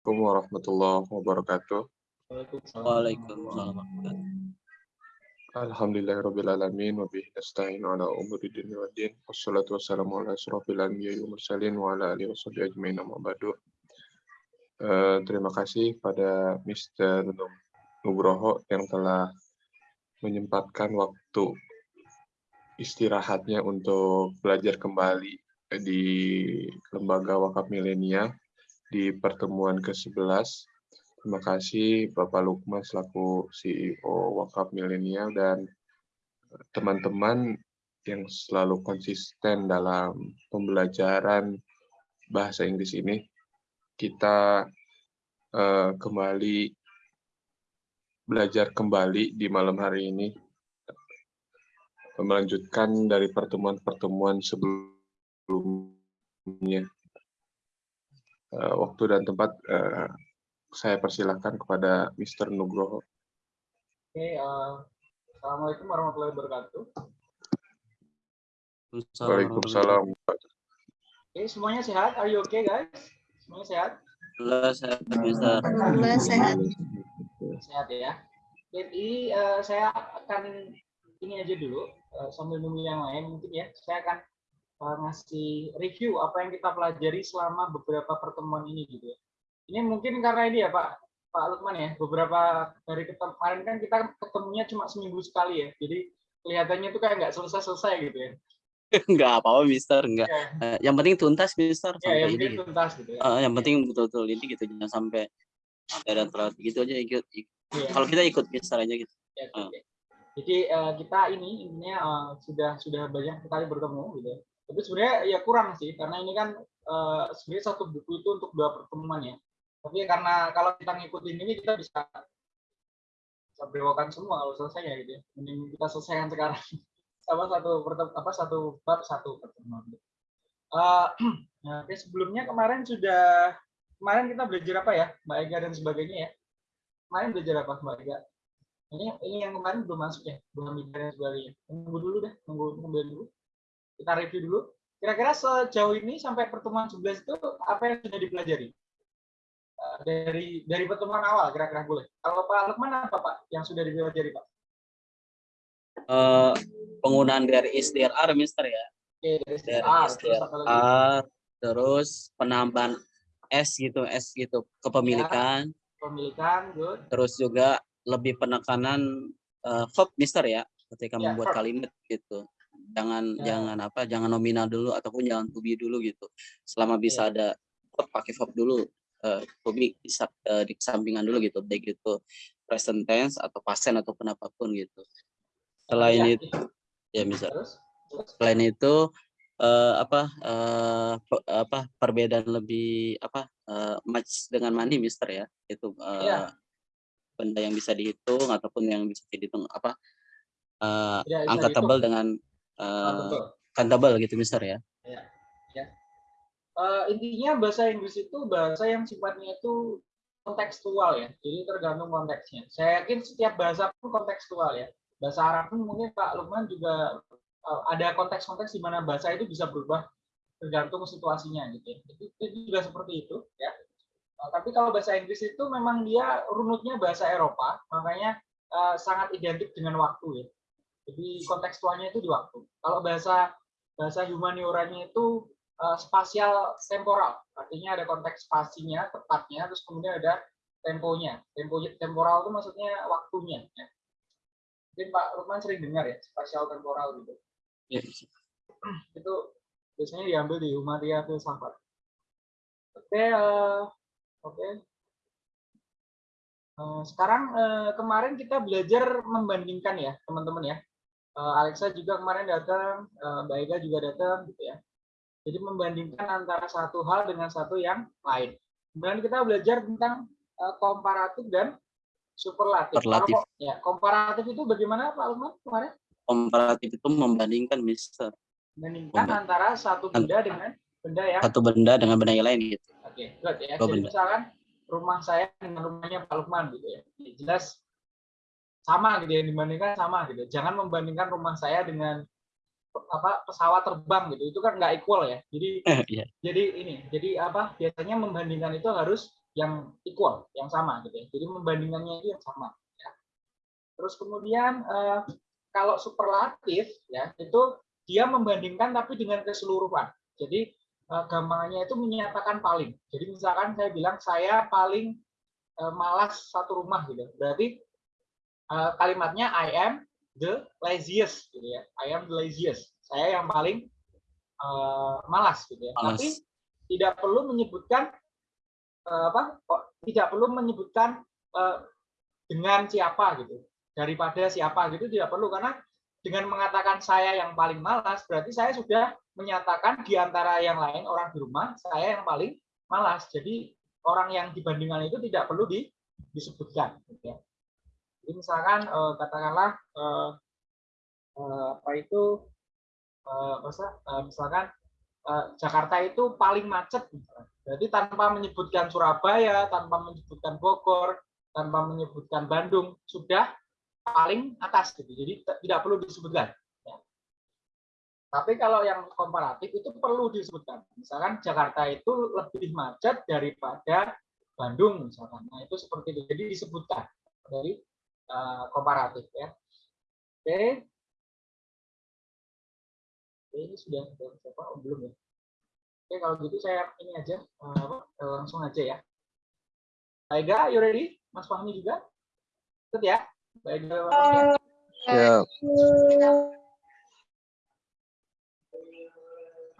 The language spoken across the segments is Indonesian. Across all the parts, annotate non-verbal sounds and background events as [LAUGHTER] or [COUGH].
Assalamualaikum warahmatullahi wabarakatuh. Waalaikumsalam. Alhamdulillahirrabbilalamin wa bihi nasta'in ala umuri dunia wa din. Wassalatu wassalamu ala asrafil anbiya'i wa mursalin wa ala alihi washabihi ajmain amma ba'du. Eh, terima kasih pada Mr. Nugroho yang telah menyempatkan waktu istirahatnya untuk belajar kembali di Lembaga Wakaf Milenia di pertemuan ke-11 Terima kasih Bapak Lukman selaku CEO Wakaf Milenial dan teman-teman yang selalu konsisten dalam pembelajaran bahasa Inggris ini. Kita uh, kembali belajar kembali di malam hari ini melanjutkan dari pertemuan-pertemuan sebelumnya. Uh, waktu dan tempat uh, saya persilahkan kepada Mr. Nugroho. Oke, uh, Assalamualaikum warahmatullahi wabarakatuh. Waalaikumsalam. Oke, semuanya sehat? Are you okay, guys? Semuanya sehat? Alhamdulillah sehat, bisa. Alhamdulillah sehat. Sehat ya. Jadi uh, saya akan ini aja dulu uh, sambil nunggu yang lain mungkin ya. Saya akan ngasih review apa yang kita pelajari selama beberapa pertemuan ini gitu ya ini mungkin karena ini ya Pak Pak Lukman ya, beberapa dari kemarin kan kita ketemunya cuma seminggu sekali ya, jadi kelihatannya itu kayak nggak selesai-selesai gitu ya. [LAUGHS] Enggak apa-apa, Mister. Enggak. Ya. Uh, yang penting tuntas, Mister. Ya, yang ini. Gitu. tuntas gitu. Ya. Uh, yang penting betul-betul ini gitu, jangan sampai ada telat gitu aja ikut. ikut. Ya. Kalau kita ikut Mister aja gitu. Ya, uh. Jadi uh, kita ini intinya uh, sudah sudah banyak sekali bertemu gitu. Ya. Tapi sebenarnya ya kurang sih, karena ini kan uh, sebenarnya satu buku itu untuk dua pertemuan ya tapi karena kalau kita ngikutin ini kita bisa bisa semua kalau selesai ya gitu ya. Mending kita selesaikan sekarang [LAUGHS] sama satu apa satu bab satu pertemuan. Uh, [CLEARS THROAT] oke sebelumnya kemarin sudah kemarin kita belajar apa ya Mbak Ega dan sebagainya ya. Kemarin belajar apa Mbak Ega? Ini ini yang kemarin belum masuk ya, belum dan sebagainya. Tunggu dulu deh, tunggu tunggu dulu. Kita review dulu. Kira-kira sejauh ini sampai pertemuan 11 itu apa yang sudah dipelajari? dari dari pertemuan awal kira-kira boleh. Kalau Pak Lukman apa Pak yang sudah dipelajari Pak? Uh, penggunaan dari SDRR, Mister ya. Oke, dari SDRR, SDRR terus, terus penambahan S gitu, S gitu kepemilikan. Ya, kepemilikan, good. Terus juga lebih penekanan uh, verb, Mister ya, ketika ya, membuat verb. kalimat gitu. Jangan ya. jangan apa, jangan nominal dulu ataupun jangan to be dulu gitu. Selama bisa ya. ada pakai verb dulu uh, di, uh, di kesampingan dulu gitu baik itu present tense atau pasien ataupun apa pun gitu selain ya. itu ya misal selain itu uh, apa uh, apa perbedaan lebih apa uh, match dengan money mister ya itu uh, ya. benda yang bisa dihitung ataupun yang bisa dihitung apa uh, angka tebal dengan uh, countable gitu mister ya, ya uh, intinya bahasa Inggris itu bahasa yang sifatnya itu kontekstual ya, jadi tergantung konteksnya. Saya yakin setiap bahasa pun kontekstual ya. Bahasa Arab pun mungkin Pak Lukman juga uh, ada konteks-konteks di mana bahasa itu bisa berubah tergantung situasinya gitu ya. Itu, itu juga seperti itu ya. Uh, tapi kalau bahasa Inggris itu memang dia runutnya bahasa Eropa, makanya uh, sangat identik dengan waktu ya. Jadi kontekstualnya itu di waktu. Kalau bahasa bahasa humanioranya itu uh, spasial temporal. Artinya ada konteks spasinya, tepatnya, terus kemudian ada temponya. Tempo temporal itu maksudnya waktunya. Ya. Mungkin Pak Lukman sering dengar ya, spasial temporal gitu. Ya. Itu biasanya diambil di Humaria Filsafat. Oke, uh, oke. Okay. Uh, sekarang uh, kemarin kita belajar membandingkan ya, teman-teman ya. Uh, Alexa juga kemarin datang, uh, Mbak Ega juga datang, gitu ya. Jadi membandingkan antara satu hal dengan satu yang lain. Kemudian kita belajar tentang uh, komparatif dan superlatif. Superlatif. Kalau, ya, komparatif itu bagaimana Pak Lukman kemarin? Komparatif itu membandingkan, Mister. Membandingkan antara satu benda dengan benda yang satu benda dengan benda yang lain gitu. Oke, okay, ya. Jadi misalkan rumah saya dengan rumahnya Pak Lukman gitu ya. Jelas sama gitu ya dibandingkan sama gitu. Jangan membandingkan rumah saya dengan apa pesawat terbang gitu itu kan nggak equal ya jadi yeah. jadi ini jadi apa biasanya membandingkan itu harus yang equal, yang sama gitu ya. Jadi membandingkannya itu yang sama. Ya. Terus kemudian eh, kalau superlatif ya itu dia membandingkan tapi dengan keseluruhan. Jadi eh, gampangannya itu menyatakan paling. Jadi misalkan saya bilang saya paling eh, malas satu rumah gitu. Berarti eh, kalimatnya I am the laziest gitu ya. I am the laziest. Saya yang paling eh, malas gitu ya. Malas. Tapi tidak perlu menyebutkan eh, apa? kok tidak perlu menyebutkan eh, dengan siapa gitu. Daripada siapa gitu tidak perlu karena dengan mengatakan saya yang paling malas berarti saya sudah menyatakan di antara yang lain orang di rumah saya yang paling malas. Jadi orang yang dibandingkan itu tidak perlu di- disebutkan. gitu ya. Jadi misalkan eh, katakanlah eh, eh, apa itu eh, masa- eh, misalkan eh, Jakarta itu paling macet. Berarti tanpa menyebutkan Surabaya, tanpa menyebutkan Bogor, tanpa menyebutkan Bandung sudah paling atas gitu. Jadi tidak perlu disebutkan. ya. Tapi kalau yang komparatif itu perlu disebutkan. Misalkan Jakarta itu lebih macet daripada Bandung misalkan. Nah, itu seperti itu. Jadi disebutkan dari eh, komparatif ya. Oke. Oke, ini sudah siapa? Oh, belum ya. Oke, kalau gitu saya ini aja eh, apa, eh, langsung aja ya. Aiga, you ready? Mas Fahmi juga? Ikut ya. Baik, Mas Fahmi ya. Siap.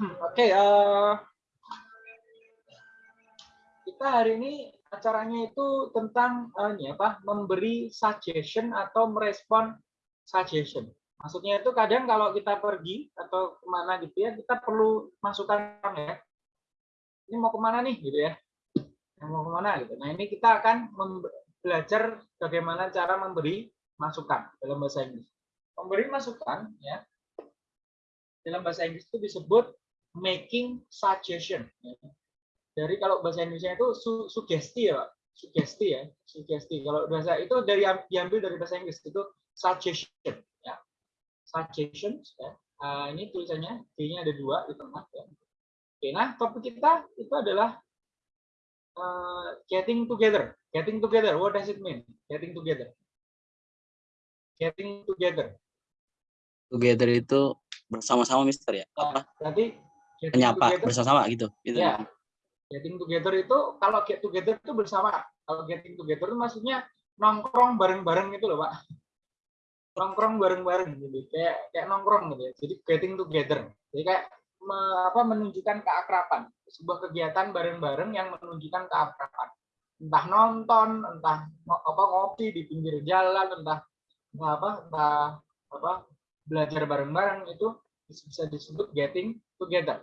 Hmm, Oke, eh, kita hari ini acaranya itu tentang eh, ini apa? Memberi suggestion atau merespon suggestion. Maksudnya itu kadang kalau kita pergi atau ke mana gitu ya, kita perlu masukan ya. Ini mau ke mana nih gitu ya? Mau ke mana gitu. Nah ini kita akan belajar bagaimana cara memberi masukan dalam bahasa Inggris. Memberi masukan ya dalam bahasa Inggris itu disebut making suggestion. ya. Dari kalau bahasa Indonesia itu su- sugesti ya, Pak. Sugesti ya, sugesti. Kalau bahasa itu dari diambil dari bahasa Inggris itu suggestion ya. Suggestions ya. Ah, ini tulisannya D-nya ada dua di tengah ya. Oke, nah topik kita itu adalah eh, getting together. Getting together, what does it mean? Getting together. Getting together. Together itu bersama-sama Mister ya. Nah, Apa? berarti getting Penyapa together- bersama gitu. Gitu. Ya. Getting together itu kalau get together itu bersama. Kalau getting together itu maksudnya nongkrong bareng-bareng gitu loh, Pak. Nongkrong bareng-bareng gitu. Kayak kayak nongkrong gitu ya. Jadi getting together. Jadi kayak me- apa menunjukkan keakraban. Sebuah kegiatan bareng-bareng yang menunjukkan keakraban. Entah nonton, entah apa ngopi di pinggir jalan, entah apa, entah apa belajar bareng-bareng itu bisa disebut getting together.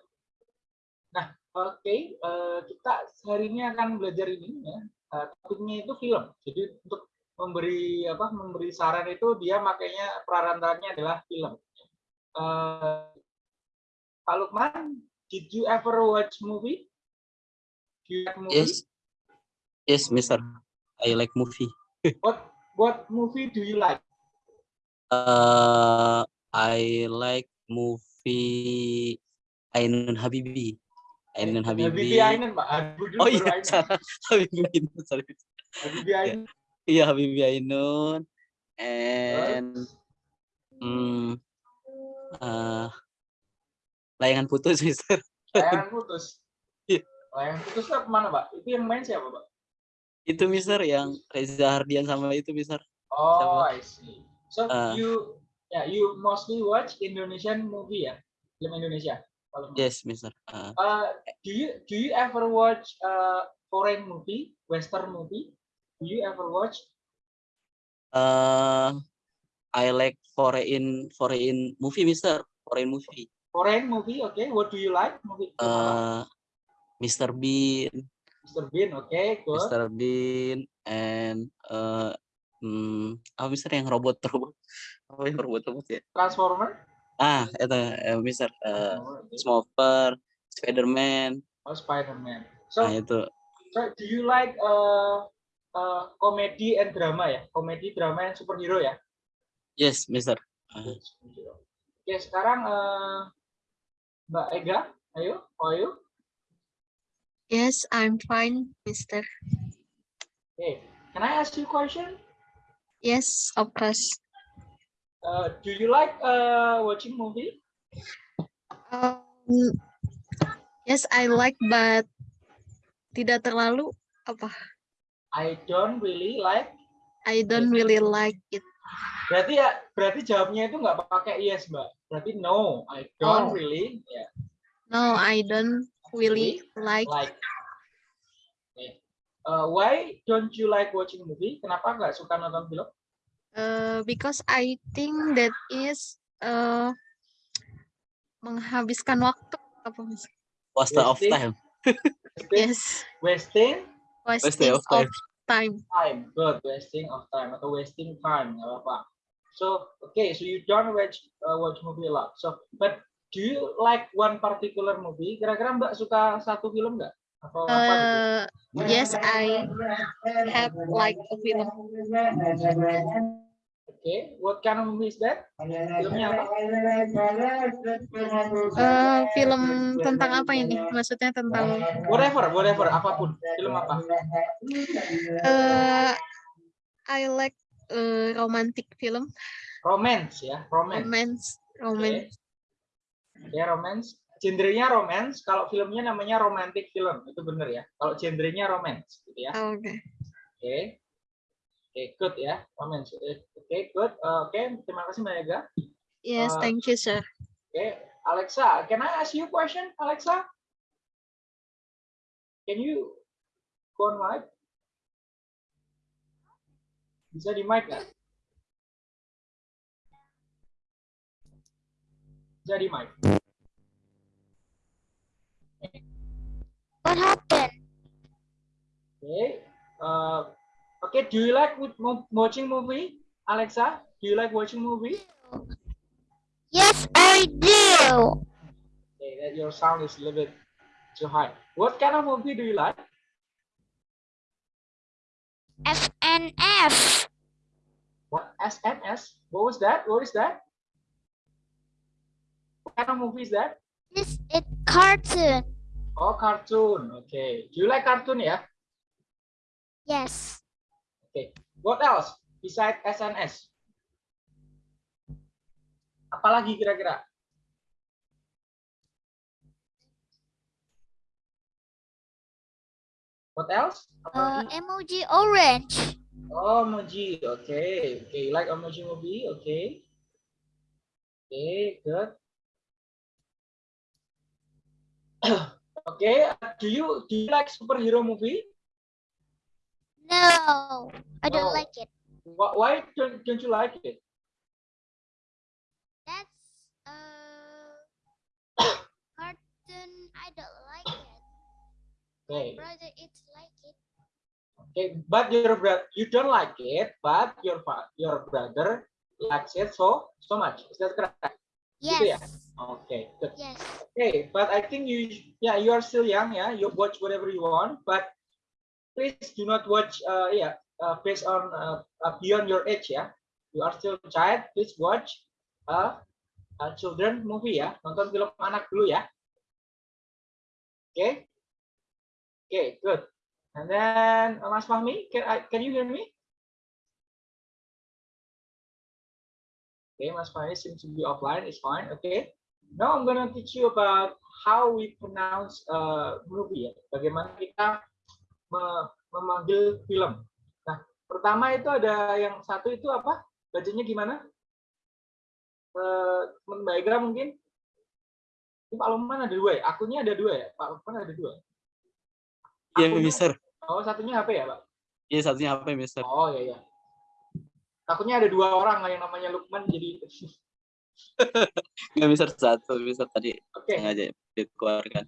Nah, Oke, eh, kita hari ini akan belajar ini ya. Eh, topiknya itu film. Jadi untuk memberi apa memberi saran itu dia makanya perantaranya adalah film. Eh, Pak Lukman, did you ever watch movie? Do you like movie? Yes. Yes, Mister. I like movie. [LAUGHS] What what movie do you like? Uh, I like movie Ainun Habibi. Ainun Habibi. Habibie Ainun, Pak. Dulu Oh iya, salah. [LAUGHS] Habibi Ainun. Sorry. Habibie Ainun. Iya, Habibi Ainun. And hmm, uh, layangan putus, [LAUGHS] Mister. Layangan putus. Iya. Layangan putus itu ke mana, Pak? Itu yang main siapa, Pak? Itu Mister yang Reza Hardian sama itu Mister. Oh, Sama. I see. So Ah. you ya you mostly watch Indonesian movie ya, film Indonesia. Yes, Mister. Uh, Uh, do you do you ever watch uh, foreign movie, Western movie? Do you ever watch? uh, I like foreign foreign movie, Mister. Foreign movie. Foreign movie, okay. What do you like? Movie? Uh, Mr. Bean, Mr. Bean, okay, good. Mr. Bean, and uh, hmm, apa Mister yang robot robot? [LAUGHS] Apa yang robot robot ya? Transformer. Ah, itu uh, Mister uh, Oh, okay. Smoker, Spiderman. Oh, Spider-Man. Nah So, itu so do you like uh, uh, komedi and drama ya? Komedi, drama yang superhero ya? yes, Mister. Superhero. Oke, sekarang uh, Mbak Ega, ayo, how are you? Yes, I'm fine, Mister. Okay. Can I ask you a question? Yes, of course. Uh, do you like uh, watching movie? Um, yes, I like, but tidak terlalu apa? I don't really like. I don't really like it. Berarti ya, berarti jawabnya itu nggak pakai yes, Mbak. Berarti no, I don't Oh. really ya, No, I don't really like. like. Okay. Uh, why don't you like watching movie? Kenapa nggak suka nonton film? Uh, because I think that is uh, menghabiskan waktu apa mas? Waste of time. [LAUGHS] Yes, wasting wasting of of time. time. time. Good, wasting of time atau wasting time, nggak apa-apa. So, okay, so you don't watch uh, watch movie a lot. So, but do you like one particular movie? Kira-kira Mbak suka satu film nggak? Gitu? Uh, yes, I have like a film. Okay, what kind of movie is that? Filmnya apa? Uh, film tentang apa ini? Maksudnya tentang Whatever, whatever, apa pun. Film apa? uh, I like uh, romantic film, Romance ya, romance. romance, romance. Ya, romance. Genrenya romance, kalau filmnya namanya romantic film, itu bener ya. Kalau genrenya romance, gitu ya. Oh, Oke. Oke. Oke, good ya. Romance. Oke, good. Uh, Oke, terima kasih Mbak Ega. Yes, Uh, thank you, sir. Oke, Alexa, can I ask you a question, Alexa? Can you go on mic? Bisa di mic nggak? Bisa di mic. What happened? Okay. Uh, okay. Do you like watching movie, Alexa? Do you like watching movie? Yes, I do. Okay, that your sound is a little bit too high. What kind of movie do you like? FNF. What SMS? What was that? What is that? What kind of movie is that? It's a cartoon. Oh, cartoon. Okay. Do you like cartoon? Yeah. Yes. Okay. What else besides SNS? Apalagi kira-kira? What else? Uh, Apalagi? emoji orange. Oh, emoji. Okay. Okay. You like emoji movie? Okay. Okay. Good. [CLEARS THROAT] okay. Do you do you like superhero movie? No, I don't Oh. like it. Why, why don't, don't you like it? That's uh [COUGHS] cartoon. I don't like it. Okay. Brother, it's like it. Okay, but your brother, you don't like it, but your your brother likes it so so much. Is that correct? Gitu ya? Yes. Okay, good. Yes. Okay, but I think you, yeah, you are still young, yeah. You watch whatever you want, but please do not watch, uh, yeah, uh, based on uh, uh, beyond your age, yeah. You are still a child. Please watch a, a children movie, ya. Nonton film anak dulu ya. Okay. Okay, good. And then uh, Mas Fahmi, can I, can you hear me? Okay, Mas Fahmi seems to be offline. It's fine. Okay. Now I'm gonna teach you about how we pronounce uh, movie ya. Bagaimana kita me- memanggil film. Nah, pertama itu ada yang satu itu apa? Bacanya gimana? Eh, teman Mbak mungkin? Ini Pak Lukman ada dua ya? Akunnya ada dua ya? Pak Lukman ada dua. Iya, Mister. Oh, satunya HP ya, Pak? Iya, satunya apa, Mister? Oh, iya, iya. Takutnya ada dua orang yang namanya Lukman jadi [LAUGHS] Nggak Mister satu, Mister tadi Oke. sengaja dikeluarkan.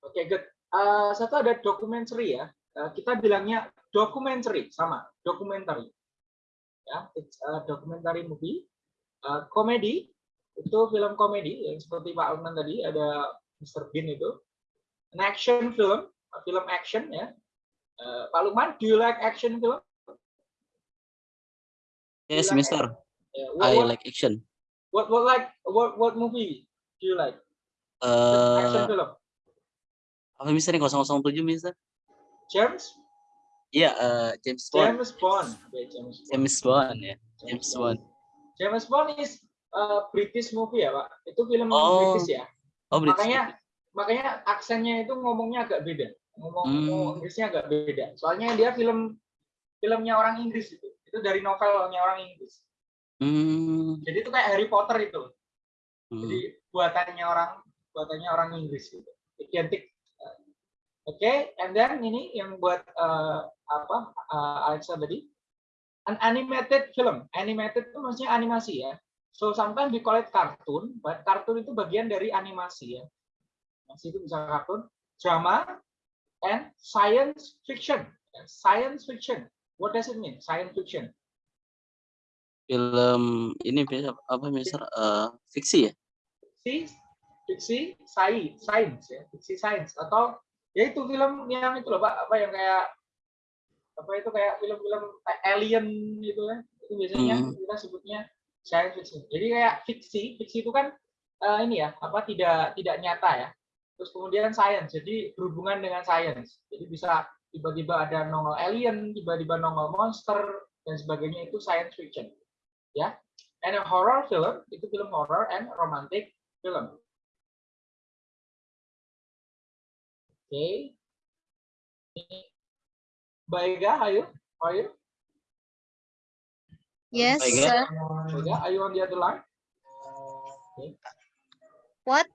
Oke, good. Eh, satu ada documentary ya. Eh, kita bilangnya documentary sama documentary. Ya, it's a documentary movie. Eh, komedi itu film komedi yang seperti Pak Alman tadi ada Mr. Bean itu. An action film, film action ya. Eh, Pak Lukman, do you like action film? Yes, like- Mister. Eh, what, I what, like action. what, what like what what movie do you like? action Eh, film. apa Mister yang 007, Mister? James? Iya, eh, James Bond. James Bond. Oke, James Bond. James Bond ya. James Bond. James Bond is uh, British movie ya, Pak. Itu film Oh, British ya. Oh, British. Makanya makanya aksennya itu ngomongnya agak beda. Ngomong, Hmm. ngomong Inggrisnya agak beda. Soalnya dia film filmnya orang Inggris itu. Itu dari novelnya orang Inggris. Hmm. Jadi itu kayak Harry Potter itu. hmm. Jadi buatannya orang buatannya orang Inggris gitu. Identik. Oke, and then ini yang buat uh, apa uh, Alexa tadi an animated film. Animated itu maksudnya animasi ya. So sometimes we call it cartoon, but cartoon itu bagian dari animasi ya. Animasi itu bisa kartun, drama, and science fiction. Science fiction. What does it mean? Science fiction. Film ini bisa apa misal eh, fiksi ya? fiksi, fiksi, sai, science ya, fiksi science atau ya itu film yang itu loh Pak, apa yang kayak apa itu kayak film-film alien gitu kan. Itu biasanya Hmm. kita sebutnya science fiction. Jadi kayak fiksi, fiksi itu kan eh, ini ya, apa tidak tidak nyata ya. Terus kemudian science, jadi berhubungan dengan science. Jadi bisa tiba-tiba ada nongol alien, tiba-tiba nongol monster dan sebagainya itu science fiction. Ya. And a horror film itu film horror and romantic film. Oke. Ini Mbak Ega, ayo. Ayo. Yes, Baik, ya. sir. Mbak Ega, are you on the other line? What?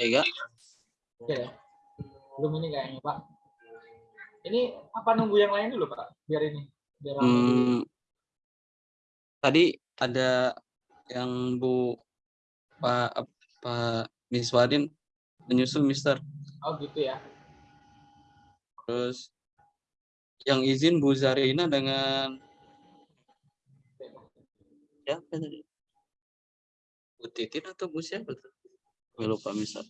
Ya enggak? Oke ya. Belum ini kayaknya, Pak. Ini apa nunggu yang lain dulu, Pak? Biar ini. Biar. Hmm, tadi ada yang Bu Pak Pak Miss Wadin menyusul Mister. Oh, gitu ya. Terus yang izin Bu Zarina dengan siapa tadi? Bu Titin atau Bu siapa tuh? Gue lupa misal.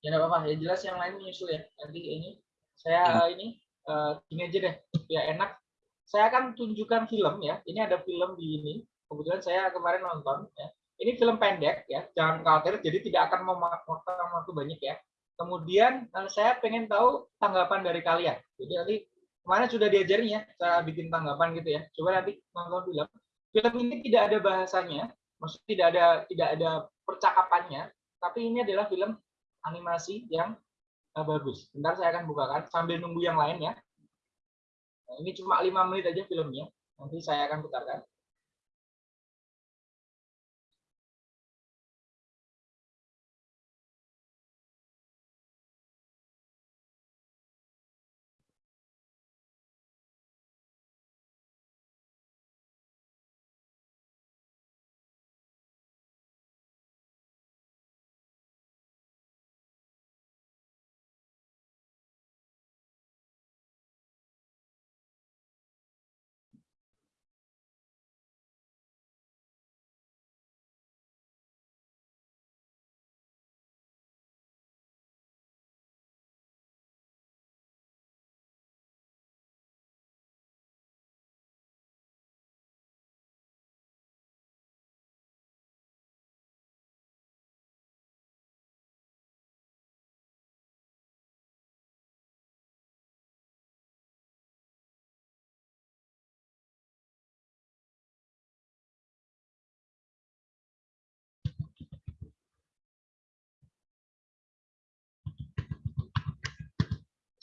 Ya nggak apa-apa. Ya jelas yang lain menyusul ya. Nanti ini saya Ya. ini eh, gini aja deh. Ya enak. Saya akan tunjukkan film ya. Ini ada film di ini. Kebetulan saya kemarin nonton ya. Ini film pendek ya. Jangan khawatir. Jadi tidak akan memakan waktu banyak ya. Kemudian eh, saya pengen tahu tanggapan dari kalian. Jadi nanti kemarin sudah diajarin ya cara bikin tanggapan gitu ya. Coba nanti nonton film. Film ini tidak ada bahasanya, maksudnya tidak ada tidak ada percakapannya, tapi ini adalah film animasi yang eh, bagus. Bentar saya akan bukakan sambil nunggu yang lain ya. Nah, ini cuma lima menit aja filmnya. Nanti saya akan putarkan.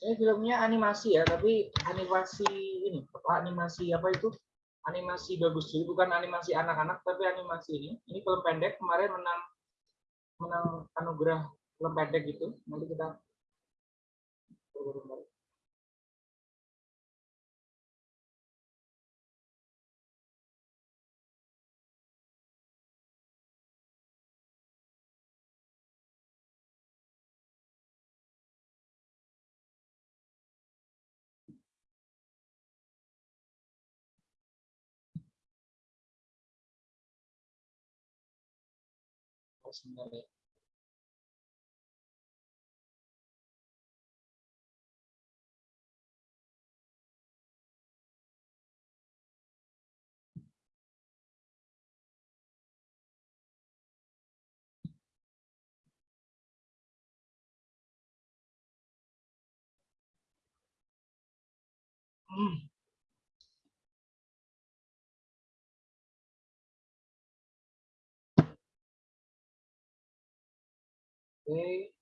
Ini filmnya animasi ya, tapi animasi ini, animasi apa itu? Animasi bagus, jadi bukan animasi anak-anak, tapi animasi ini. Ini film pendek kemarin menang menang anugerah film pendek gitu. Nanti kita personally Mm. Oke.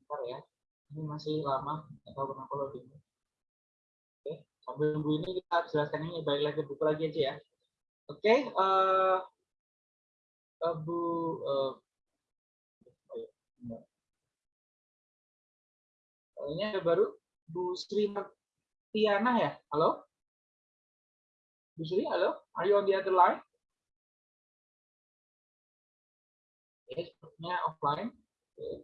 Bentar ya. Ini masih lama, atau kenapa loading. Oke, sambil nunggu ini kita jelaskan ini balik lagi buku lagi aja ya. Oke, eh eh, Bu eh, oh ya, ini ada baru Bu Sri Tiana ya. Halo? Bu Sri, halo? Are you on the other line? Oke, sepertinya offline. Oke.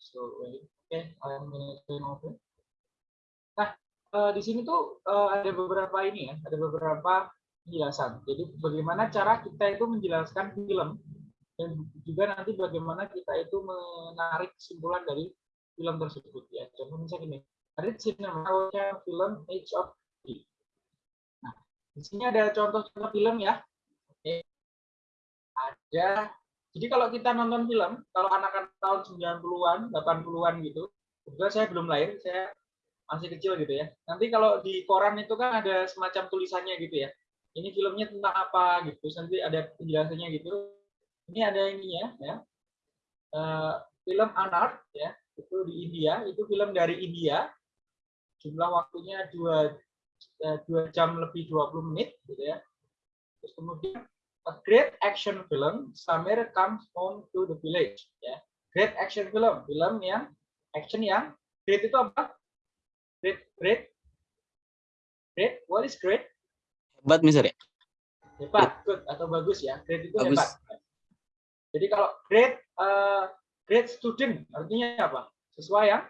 So, wait. Oke, I'm gonna turn over. Nah, eh, di sini tuh eh, ada beberapa ini ya, ada beberapa penjelasan. Jadi bagaimana cara kita itu menjelaskan film dan juga nanti bagaimana kita itu menarik kesimpulan dari film tersebut ya. Contohnya misalnya gini, ada cinema film Age of Tea. Nah, di sini ada contoh-contoh film ya. Oke. Ada jadi kalau kita nonton film, kalau anak-anak tahun 90-an, 80-an gitu, kebetulan saya belum lahir, saya masih kecil gitu ya. Nanti kalau di koran itu kan ada semacam tulisannya gitu ya. Ini filmnya tentang apa gitu, nanti ada penjelasannya gitu. Ini ada ininya ya. Eh, film Anart ya, itu di India, itu film dari India. Jumlah waktunya 2 2 jam lebih 20 menit gitu ya. Terus kemudian a great action film Samir comes home to the village ya great action film film yang action yang great itu apa great great great what is great Hebat, Mister ya? hebat good atau bagus ya great itu Bagus. hebat jadi kalau great uh, great student artinya apa? Sesuai yang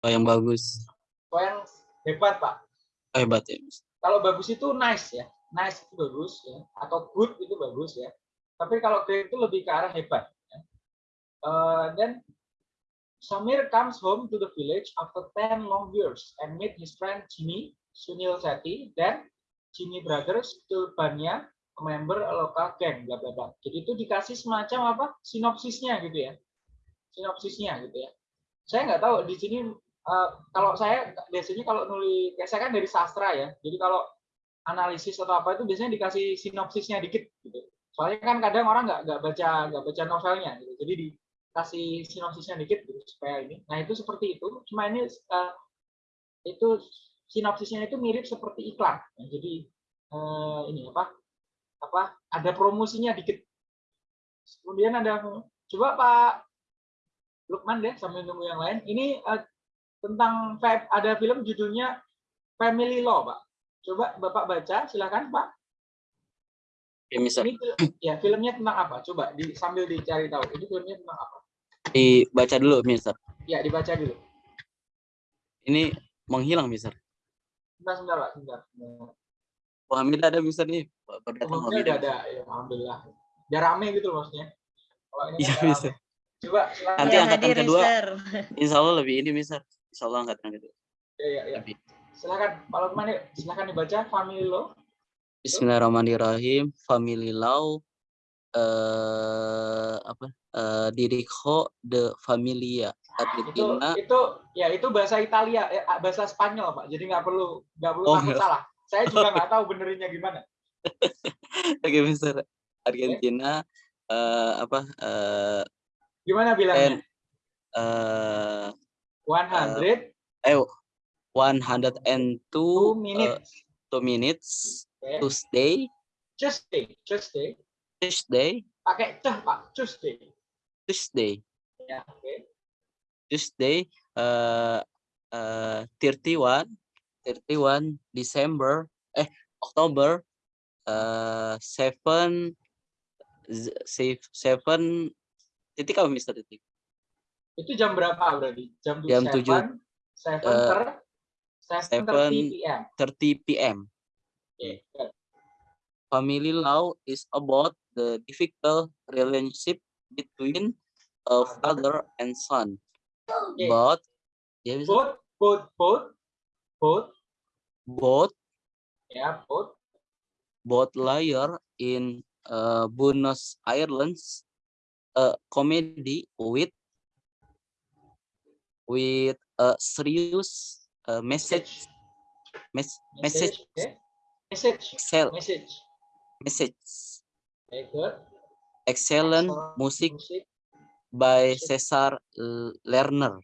Oh, yang bagus. sesuai yang hebat pak. Oh, hebat ya. Kalau bagus itu nice ya. Nice itu bagus ya. Atau good itu bagus ya. Tapi kalau great itu lebih ke arah hebat ya. Eh, dan Samir comes home to the village after 10 long years and meet his friend Jimmy Sunil Sethi dan Jimmy Brothers Tulbania member local gang bla bla bla. Jadi itu dikasih semacam apa? Sinopsisnya gitu ya sinopsisnya gitu ya saya nggak tahu di sini eh, kalau saya biasanya kalau nulis kayak saya kan dari sastra ya jadi kalau analisis atau apa itu biasanya dikasih sinopsisnya dikit gitu. Soalnya kan kadang orang nggak nggak baca nggak baca novelnya gitu. Jadi dikasih sinopsisnya dikit gitu supaya ini. Nah, itu seperti itu. Cuma ini eh, itu sinopsisnya itu mirip seperti iklan. Nah, jadi eh, ini apa? Apa? Ada promosinya dikit. Kemudian ada coba Pak Lukman deh sambil nunggu yang lain. Ini eh, tentang ada film judulnya Family Law, Pak. Coba Bapak baca, silakan Pak. Mister. Ini fil- ya filmnya tentang apa? Coba di, sambil dicari tahu. Ini filmnya tentang apa? Dibaca dulu, Mister. Ya dibaca dulu. Ini menghilang, Mister. Sebentar, sebentar Pak. Sebentar. Oh, Hamidah ada, Mister nih. Baru datang Umumnya Hamidah. udah ada, ya, alhamdulillah. Biar rame gitu loh maksudnya. Kalau ini Iya, kan Mister. rame. Coba silakan. Nanti Ya, angkatan hadir, kedua. Mister. Insya Allah lebih ini, Mister. Insya Allah angkatan kedua. Ya, ya, ya. Lebih. Silakan Pak Lukman. Silakan dibaca Family Law. Bismillahirrahmanirrahim. Family Law eh apa? Eh Dirijo de Familia Itu Argentina. itu ya itu bahasa Italia, eh, bahasa Spanyol Pak. Jadi nggak perlu nggak perlu Oh, takut iya. salah. Saya juga [LAUGHS] nggak tahu benerinnya gimana. Oke, Mister. Argentina eh apa? Eh Gimana bilangnya? eh 100 eh 102 two eh, minutes. two minutes Oke. Tuesday Tuesday, Tuesday. Tuesday Pakai ceh Pak, Tuesday. Tuesday Ya, oke. Tuesday eh eh 31 31 December eh Oktober eh 7 z- save- seven titik apa Mister titik Itu jam berapa berarti? Jam, Jam 7, tujuh. 7 Eh, ter 7 seven. PM. 30 p.m. Good. Family law is about the difficult relationship between a father and son. Oke. But bisa Both, both, both, both, both ya, both, both liar in uh, Buenos Aires a comedy with with a serious uh, message mes- message okay. Message. excel Message. message Okay, good. excellent Excellent music Musik. by musik. Cesar Lerner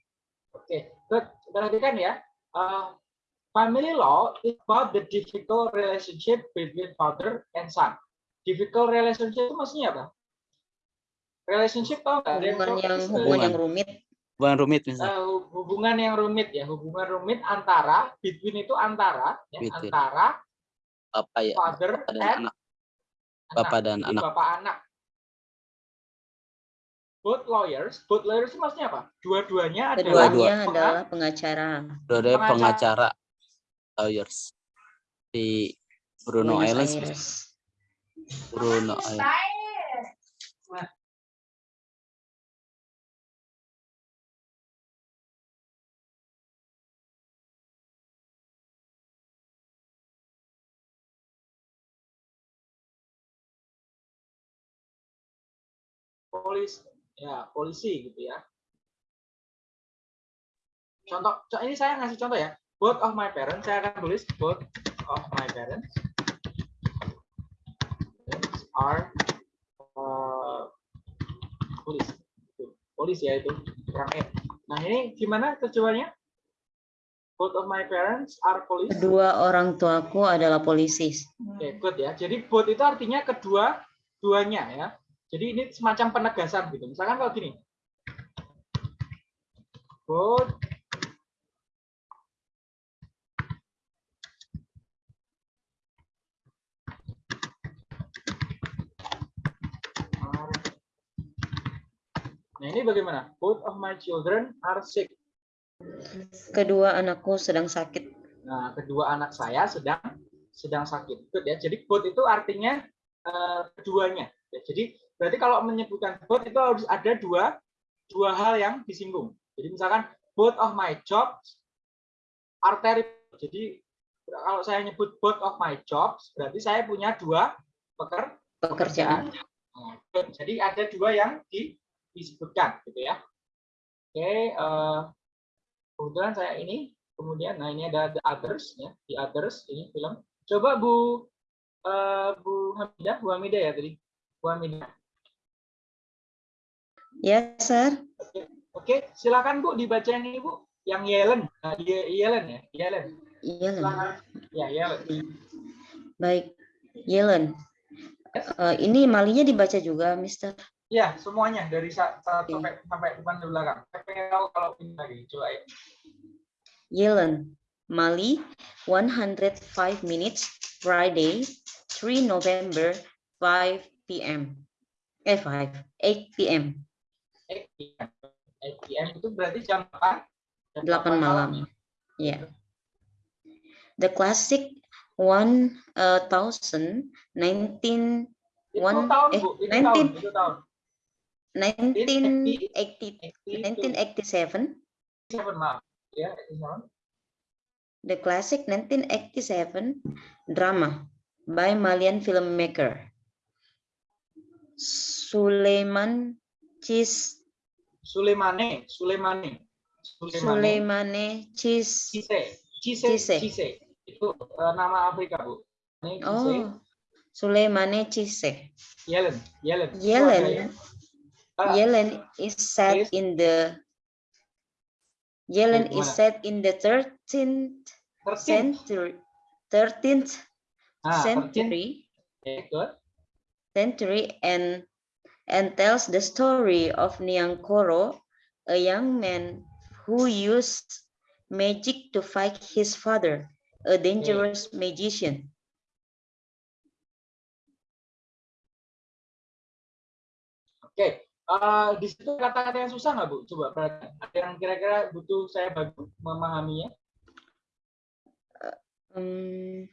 Oke, good. Perhatikan ya. Uh, family law is about the difficult relationship between father and son. Difficult relationship itu maksudnya apa? Relationship tau nggak? hubungan yang uh, hubungan yang rumit bukan rumit misalnya hu- hubungan yang rumit ya, hubungan rumit antara between itu antara ya, Between. antara apa ya father bapak dan and anak anak. bapak dan Jadi anak bapak anak. Both lawyers, both lawyers itu maksudnya apa? Dua-duanya adalah penga- adalah pengacara dua-duanya pengacara. pengacara lawyers di Bruno Islands. Bruno Islands polisi ya polisi gitu ya. Contoh co- ini saya ngasih contoh ya. Both of my parents saya akan tulis both of my parents are uh, police police ya itu kurang e. Nah ini gimana tujuannya both of my parents are police. Kedua orang tuaku adalah polisi. Oke, good ya. Jadi both itu artinya kedua duanya ya. Jadi ini semacam penegasan gitu. Misalkan kalau gini. Both are Nah, ini bagaimana? Both of my children are sick. kedua anakku sedang sakit Nah, kedua anak saya sedang sedang sakit. Good ya. Jadi both itu artinya eh, keduanya. Ya, jadi berarti kalau menyebutkan both itu harus ada dua dua hal yang disinggung. Jadi misalkan both of my jobs are terrible. Jadi kalau saya nyebut both of my jobs berarti saya punya dua peker, pekerjaan good. Jadi ada dua yang di- disebutkan gitu ya. Oke, eh, kebetulan saya ini kemudian nah ini ada the others ya, the others ini film. Coba Bu eh, Bu Hamidah, Bu Hamidah ya tadi. Bu Hamidah. Ya sir Oke, silakan Bu dibaca ini Bu, yang Yellen. Nah, Ye- Yellen ya, Yellen. Silakan. Ya, Yellen. baik Yellen Eh, ini malinya dibaca juga Mister Ya, semuanya dari sa- sa- Oke. sampai sampai depan ke belakang. Saya pengen tahu kalau ini lagi. Coba ya. Yellen Mali 105 minutes Friday 3 November 5 p.m. eh 5 8 p.m. 8 PM. 8 PM itu berarti jam 8. Jam 8 malam. Ya. The classic uh, 1000 19 Itu One- tahun, eh, Bu. Itu 19. tahun. Itu tahun. 1980 1987. 1987 maaf. Ya, 87. the classic 1987 drama by Malian filmmaker Suleiman Cis Sulemane, Sulemane. Sulemane. Suleimane Cis Cise. Cise. Cise. Cise. Itu eh, nama Afrika, Bu. Ini Cise. Oh Suleimane Cisse Yellen. Yellen. Yellen ya. Ah, Yellen is set Yes. in the Yellen is set in the 13th 13. century 13th Ah, 13. century Oke, good. century and and tells the story of Niangkoro, a young man who used magic to fight his father, a dangerous magician. Oke, eh, di situ kata-kata yang susah nggak Bu? Coba perhatikan. Ada yang kira-kira butuh saya bantu memahaminya. Hmm,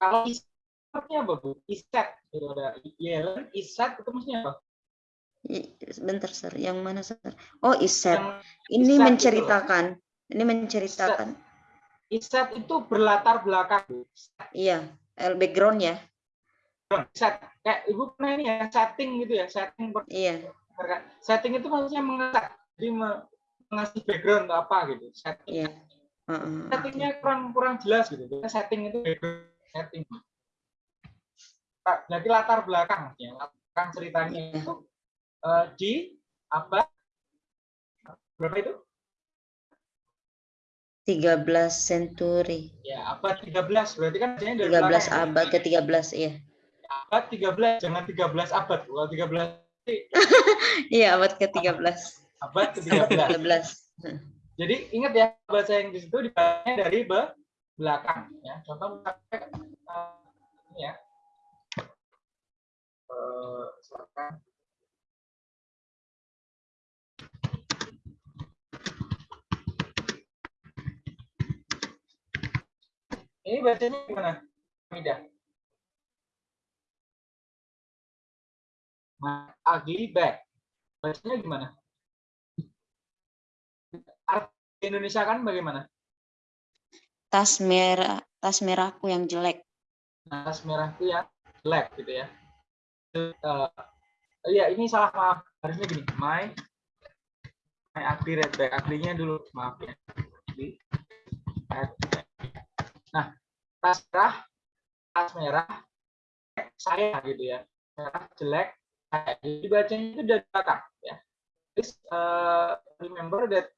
Kalau isatnya apa Bu? Isat. Itu ada Yellen, isat itu maksudnya apa? sebentar sir, yang mana sir? Oh Yang ini itu loh. menceritakan, ini menceritakan, isat itu berlatar belakang. Iya, el background ya. set kayak ibu pernah ini ya setting gitu ya setting Iya. setting itu maksudnya mengeset jadi me- mengasih background atau apa gitu setting Iya. Heeh, settingnya kurang kurang jelas gitu setting itu background setting berarti latar belakang ya latar belakang ceritanya Iya. itu eh, di abad berapa itu 13 century. ya abad 13 berarti kan dari 13 belakang ya. abad ke 13 iya. abad 13 jangan 13 abad kalau 13 [LAUGHS] Iya, abad ke 13. abad ke 13 13. Jadi ingat ya bahasa Inggris itu dibacanya dari be- belakang ya. Contoh misalnya ini ya. Eh, misalkan Ini bacanya gimana? Ugly bag. Bacanya gimana? Arti Indonesia kan bagaimana? Tas merah, tas merahku yang jelek. Nas merah itu ya jelek gitu ya. Eh, Iya ini salah maaf harusnya gini my my ugly red bag ugly-nya dulu maaf ya. Nah tas merah tas merah saya gitu ya merah jelek jadi bacanya itu dari belakang ya. Please uh, remember that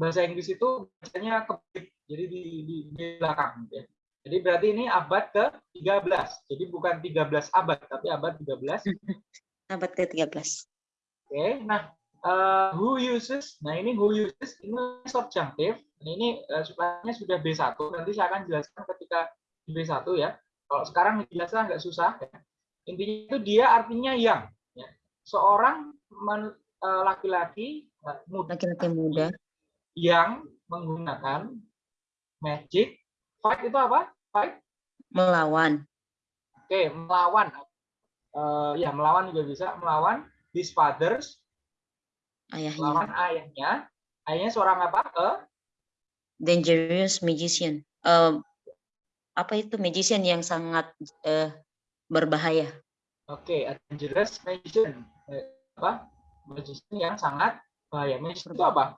bahasa Inggris itu bacanya kebalik jadi di, di, di belakang gitu ya. Jadi berarti ini abad ke-13. Jadi bukan 13 abad, tapi abad 13. Oke, [LAUGHS] Abad ke 13. nah eh, who uses? Nah ini who uses ini subjunctive. Nah, ini eh, supaya sudah B1. Nanti saya akan jelaskan ketika di B1 ya. Kalau sekarang dijelaskan agak susah. Ya. Intinya itu dia artinya yang. Ya. Seorang eh, laki-laki eh, muda Laki-laki muda yang menggunakan magic. Fight itu apa? Fight melawan Oke, melawan. Eh, ya, melawan juga bisa. Melawan his fathers, ayahnya. melawan ayahnya. Ayahnya seorang apa? Eh, Dangerous magician. Eh, apa itu magician yang sangat eh, berbahaya? Oke, a dangerous magician. Apa? Magician yang sangat bahaya. Magician itu apa?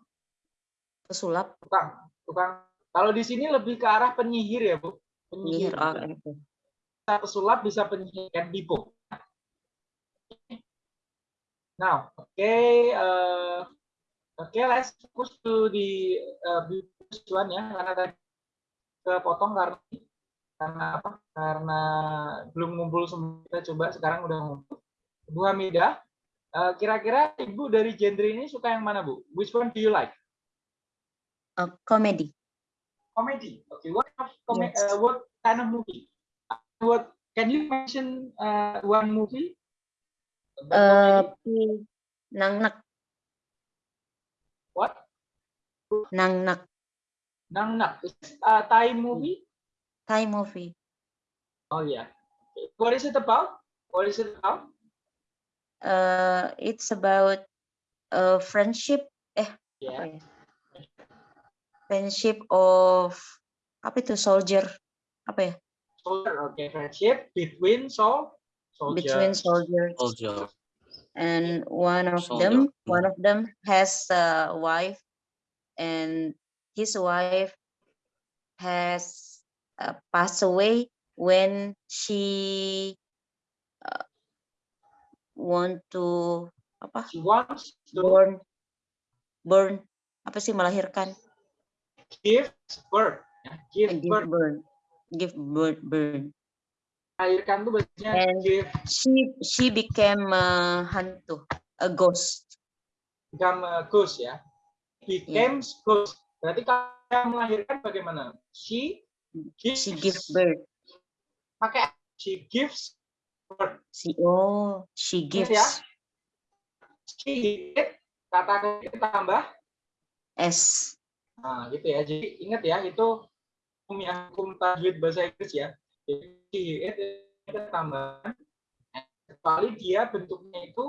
Pesulap, Tukang. Tukang. Kalau di sini lebih ke arah penyihir ya, Bu. Penyihir orang itu. Bisa pesulap, bisa penyihir can tipu. Now, okay, uh, okay, let's focus to the uh, one ya, karena tadi kepotong karena karena apa? Karena belum ngumpul semua. Kita coba sekarang udah ngumpul. Bu Hamidah, uh, kira-kira ibu dari genre ini suka yang mana bu? Which one do you like? Eh, komedi. Comedy. Okay, what of Yes. uh, what kind of movie? What can you mention uh, one movie? Eh, comedy? pi- nangnak, what? nangnak, Nang Nak. Is a Thai movie? Thai movie. Oh yeah. Okay. What is it about? What is it about? Eh, it's about eh, friendship, apa Yeah. ya? Friendship of apa itu soldier, apa ya? Soldier. Okay. Friendship between so soldiers. Between soldiers. Soldier. and one of Soldier, them mm. one of them has a wife and his wife has uh, passed away when she uh, want to apa She wants to born born apa sih melahirkan give birth. Yeah. Give give birth. birth give birth burn Melahirkan tuh biasanya And- give she she became a hantu a ghost become a ghost ya. Became ghost. Berarti kalau melahirkan bagaimana? She gives, she give birth pakai she gives birth. she oh she gives ya. She kata kita tambah s Nah, gitu ya. Jadi ingat ya, itu hukum tajwid bahasa Inggris ya. Jadi itu kita tambahkan kecuali dia bentuknya itu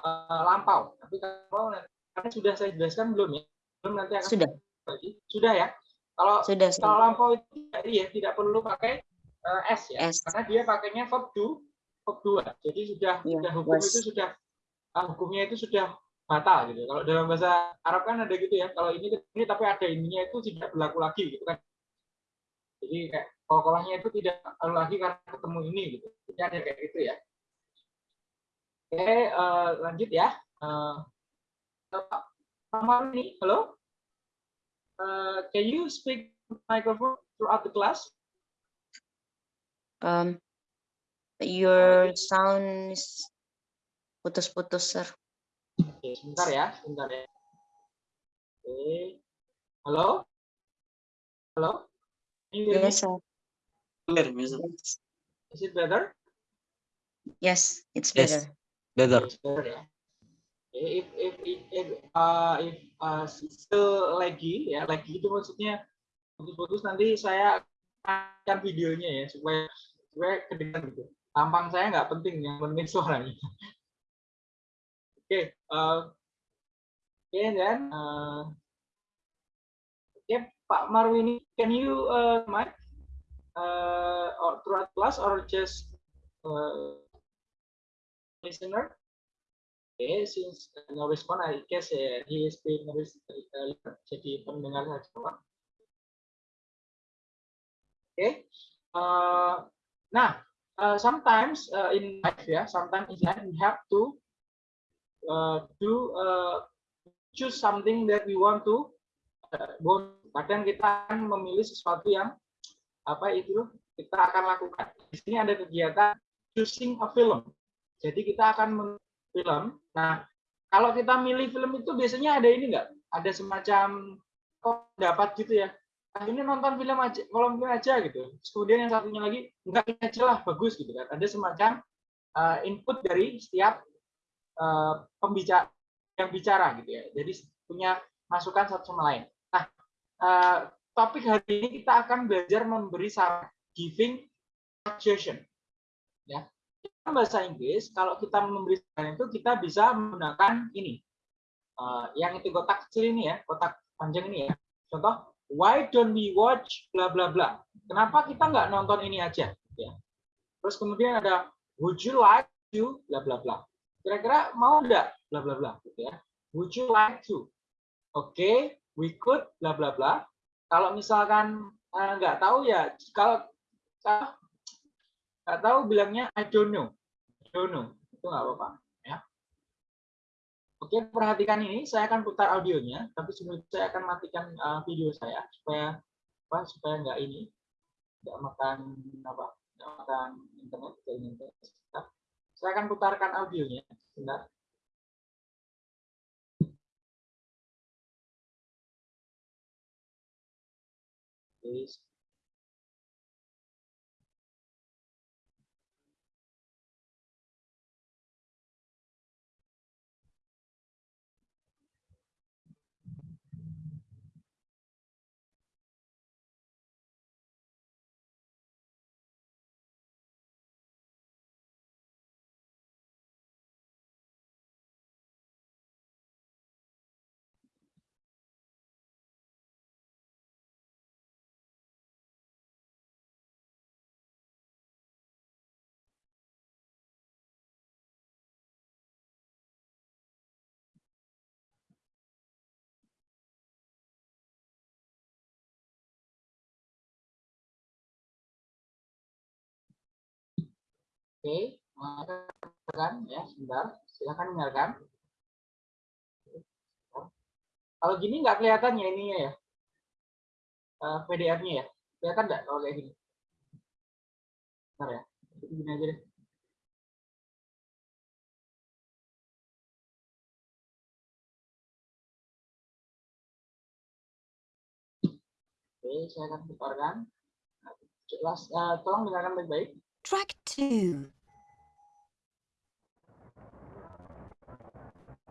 eh, lampau. Tapi kalau nanti sudah saya jelaskan belum ya? Belum nanti akan sudah lagi. Sudah ya. Kalau sudah kalau sudah lampau itu ya tidak perlu pakai eh, s ya. S. Karena dia pakainya verb do bab dua. Jadi sudah Iya, sudah hukum was. itu sudah ah, hukumnya itu sudah batal gitu. Kalau dalam bahasa Arab kan ada gitu ya. Kalau ini ini tapi ada ininya itu tidak berlaku lagi gitu kan. Jadi kayak kolkolahnya itu tidak lagi karena ketemu ini gitu. Jadi ada kayak gitu ya. Oke, eh, lanjut ya. Eh, Pak Pak ini, halo. Eh, can you speak microphone throughout the class? Um, your sound is putus-putus, sir. Oke, sebentar ya, sebentar ya. Oke. Halo? Halo? Can you hear me? Yes, sir. Clear, Is it better? yes it's Yes. better. Better. It's better ya. Oke, If if if if, uh, if uh, still lagi ya, lagi itu maksudnya putus-putus nanti saya akan videonya ya supaya supaya kedengaran gitu. Tampang saya nggak penting, yang penting suaranya. [LAUGHS] Oke, uh, oke dan uh, oke Pak Marwini, can you uh, mic uh, or throughout class or just uh, listener? Okay, since uh, no respond, I guess uh, he is being uh, jadi pendengar saja. Okay. Uh, nah, uh, sometimes uh, in life ya, sometimes in life we have to uh, do uh, choose something that we want to want. Kadang kita akan memilih sesuatu yang apa itu kita akan lakukan. Di sini ada kegiatan choosing a film. Jadi kita akan film. Nah, kalau kita milih film itu biasanya ada ini enggak? Ada semacam pendapat gitu ya. Ah, ini nonton film aja, kalau film aja gitu. Kemudian yang satunya lagi enggak ini aja lah bagus gitu kan. Ada semacam uh, input dari setiap uh, pembicara yang bicara gitu ya. Jadi punya masukan satu sama lain. Uh, topik hari ini kita akan belajar memberi saran, giving suggestion. Ya. Dalam bahasa Inggris, kalau kita memberi saran itu kita bisa menggunakan ini. Uh, yang itu kotak kecil ini ya, kotak panjang ini ya. Contoh, why don't we watch bla bla bla. Kenapa kita nggak nonton ini aja? Ya. Terus kemudian ada would you like to bla bla bla. Kira-kira mau nggak bla bla bla gitu ya. Would you like to? Oke, we could bla bla bla. Kalau misalkan eh, nggak tahu ya kalau nggak tahu bilangnya I don't know. I don't know. Itu nggak apa-apa ya. Oke, perhatikan ini. Saya akan putar audionya, tapi sebelum saya akan matikan eh, video saya supaya apa? Supaya nggak ini nggak makan apa? Nggak makan internet. Sebentar. Saya akan putarkan audionya. Sebentar. Please. Oke, silakan ya, sebentar. Silakan dengarkan. Kalau gini nggak kelihatan ya ininya ya, Eh, PDF-nya ya. Kelihatan nggak kalau kayak gini? Bentar ya, gini aja deh. Oke, saya akan putarkan. Nah, Jelas, eh, tolong dengarkan baik-baik. Track 2.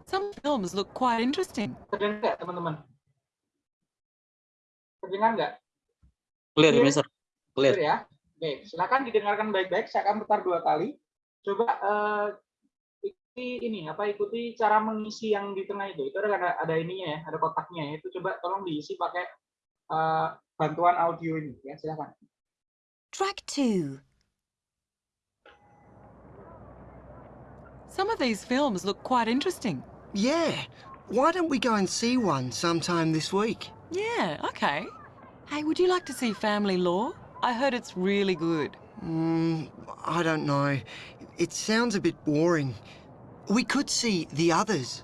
Some films look quite interesting. Terdengar nggak teman-teman? Terdengar nggak? Clear. Mister. Clear. Clear ya. Oke, silakan didengarkan baik-baik. Saya akan putar dua kali. Coba eh, ikuti ini apa ikuti cara mengisi yang di tengah itu. Itu ada ada ininya ya, ada kotaknya ya. Itu coba tolong diisi pakai eh, bantuan audio ini ya. Silakan. Track 2. Some of these films look quite interesting. Yeah. Why don't we go and see one sometime this week? Yeah, okay. Hey, would you like to see Family Law? I heard it's really good. Mm, I don't know. It sounds a bit boring. We could see the others.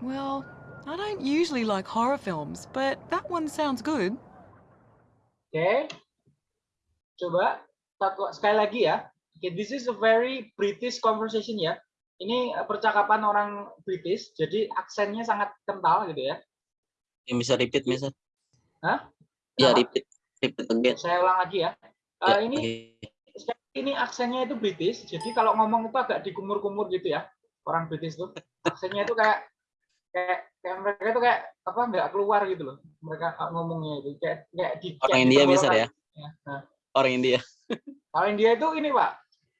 Well, I don't usually like horror films, but that one sounds good. Okay. Coba satu sekali lagi ya. Oke, this is a very British conversation ya. Ini eh, percakapan orang British, jadi aksennya sangat kental gitu ya. Yang bisa repeat, Mister? Hah? Ya, repeat. Repeat again. Saya ulang lagi ya. Eh, Ya, ini oke. ini aksennya itu British, jadi kalau ngomong itu agak dikumur-kumur gitu ya. Orang British tuh aksennya itu kayak kayak, kayak mereka itu kayak apa nggak keluar gitu loh. Mereka ngomongnya itu kayak kayak di Orang kayak India. Mister ya? Ya, Nah, Orang India. Kalau India itu ini Pak,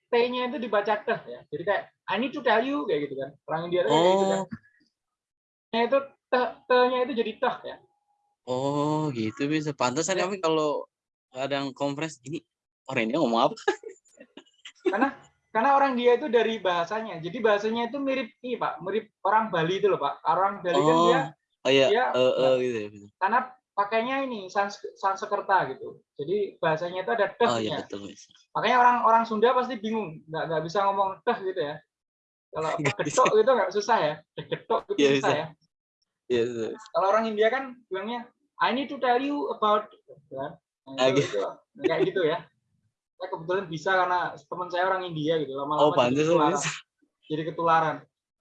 T-nya itu dibaca teh ya. Jadi kayak I need to tell you kayak gitu kan. Orang India itu kayak gitu kan. Oh, Nya itu teh tehnya itu jadi teh ya. oh gitu bisa. Pantesan Ya. kami kalau kadang conference ini orang India ngomong apa? [LAUGHS] Karena karena orang dia itu dari bahasanya. Jadi bahasanya itu mirip ini Pak, mirip orang Bali itu loh Pak. Orang Bali kan Oh, dia oh iya, dia eh eh, gitu ya. Mister. karena pakainya ini sans Sanskerta gitu. Jadi bahasanya itu ada Oh iya tehnya. betul, Mister. Makanya orang orang Sunda pasti bingung, nggak nggak bisa ngomong teh gitu ya. Kalau bisa. getok gitu nggak susah ya. Getok gitu Iya, susah bisa. ya. Iya, betul. Kalau orang India kan bilangnya I need to tell you about ya. Nah, Ah, itu, gitu. itu, kayak gitu ya. Saya kebetulan bisa karena teman saya orang India gitu lama-lama Oh, jadi ketularan. Jadi ketularan.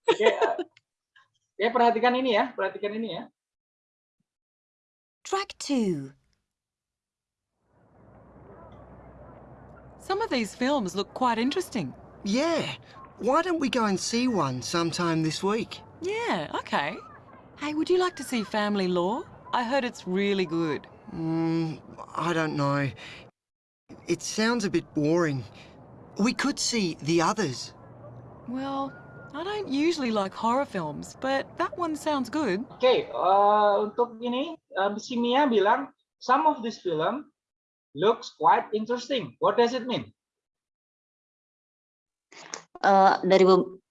Oke, eh, ya perhatikan ini ya, perhatikan ini ya. Track two. Some of these films look quite interesting. Yeah. Why don't we go and see one sometime this week? Yeah, okay. Hey, would you like to see Family Law? I heard it's really good. Mm, I don't know. It sounds a bit boring. We could see the others. Well, I don't usually like horror films, but that one sounds good. Oke, eh, untuk ini eh, si Mia bilang some of this film looks quite interesting. What does it mean? Eh, dari be-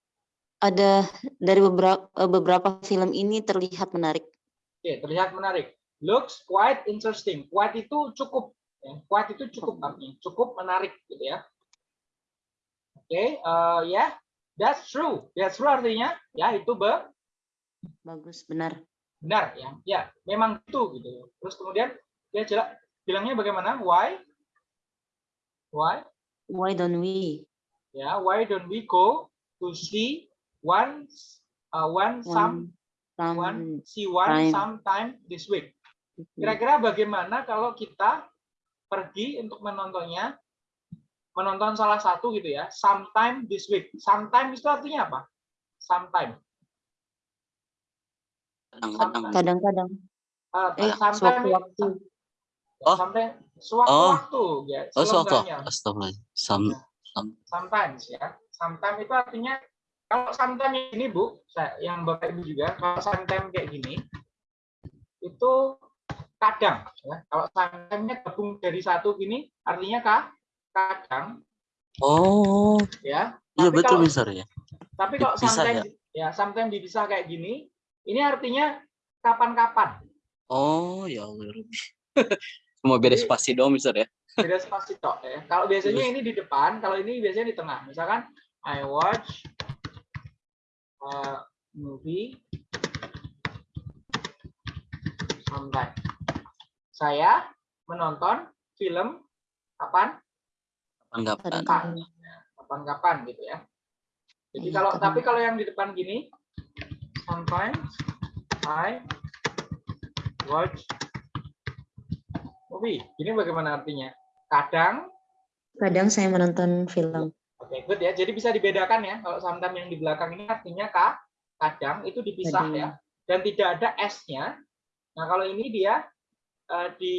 ada dari beberapa beberapa film ini terlihat menarik. Oke, terlihat menarik. Looks quite interesting. Quite itu cukup. Ya. Quite itu cukup artinya. Cukup menarik gitu ya. Oke, eh, ya. That's true. That's true artinya ya itu be- Bagus, benar. benar ya. Ya, memang itu gitu. Terus kemudian dia jelas bilangnya bagaimana? Why? Why? Why don't we? Ya, why don't we go to see one uh, one some One, one some see one time. sometime this week. Kira-kira bagaimana kalau kita pergi untuk menontonnya, menonton salah satu gitu ya, sometime this week. Sometime itu artinya apa? Sometime. Kadang-kadang. Uh, eh sometime, sewaktu-waktu Oh. sometime, sewaktu-waktu ya. Oh, suatu. selongganya. Astagfirullah. Sam, Sometimes ya. Sometimes itu artinya kalau sometimes ini Bu, saya, yang Bapak Ibu juga, kalau sometimes kayak gini itu kadang ya. Kalau sometimes-nya gabung dari satu gini artinya kah? Kadang Oh, ya. iya betul, kalau- Mister ya. Tapi kalau sometimes ya sometimes dipisah kayak gini, ini artinya kapan-kapan. Oh, ya Allah. [LAUGHS] ya. Cuma beda spasi doang, Mister ya. Beda spasi tok ya. Kalau biasanya ini di depan, kalau ini biasanya di tengah. Misalkan I watch a movie sometime. Saya menonton film kapan? Anggapan. Kapan? Kapan-kapan gitu ya. Jadi Iya, kalau tapi kalau yang di depan gini, sometimes I watch movie. Ini bagaimana artinya? Kadang kadang saya menonton film Oke, good ya. Jadi bisa dibedakan ya. Kalau sometimes yang di belakang ini artinya ka, kadang itu dipisah Kadang. ya. Dan tidak ada S-nya. Nah, kalau ini dia eh, di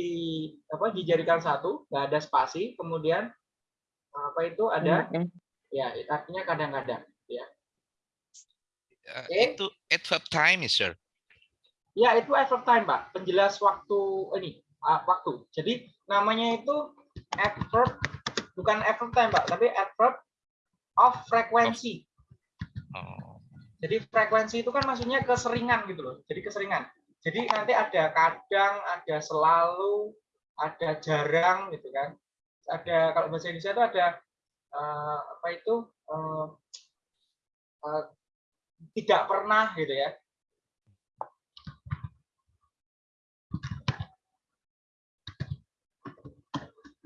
apa dijadikan satu, nggak ada spasi, kemudian apa itu ada ya artinya kadang-kadang. Uh, Oke. Itu adverb time, Mister. Ya, itu adverb time, Pak. Penjelas waktu ini, ah, waktu. Jadi namanya itu adverb bukan adverb time, Pak, tapi adverb of frequency. Oh. Jadi frekuensi itu kan maksudnya keseringan gitu loh. Jadi keseringan. Jadi nanti ada kadang, ada selalu, ada jarang gitu kan. Ada kalau bahasa Indonesia itu ada eh, apa itu eh, eh, tidak pernah gitu ya.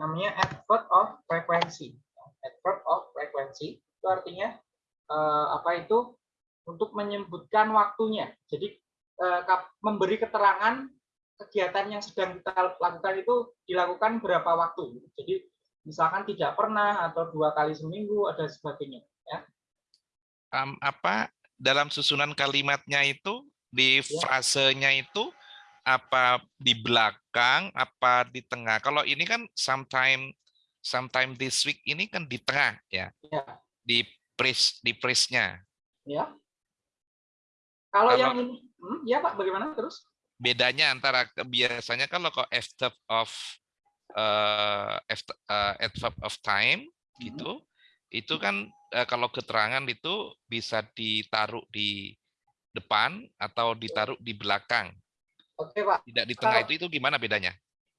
Namanya adverb of frequency. Adverb of frequency itu artinya eh, apa itu untuk menyebutkan waktunya. Jadi kap- memberi keterangan kegiatan yang sedang kita lakukan itu dilakukan berapa waktu. Jadi misalkan tidak pernah atau dua kali seminggu ada sebagainya. Ya. Am, apa dalam susunan kalimatnya itu di Ya. frasenya itu apa di belakang apa di tengah kalau ini kan sometime sometime this week ini kan di tengah ya Ya. di phrase di phrase-nya Ya. Kalau Kalau- yang ini, hmm, ya Pak, bagaimana terus? bedanya antara biasanya kalau kok adverb of uh, adverb uh, adverb of time Hmm. gitu itu kan eh, kalau keterangan itu bisa ditaruh di depan atau ditaruh di belakang Oke Pak, tidak di tengah Kalau- itu itu gimana bedanya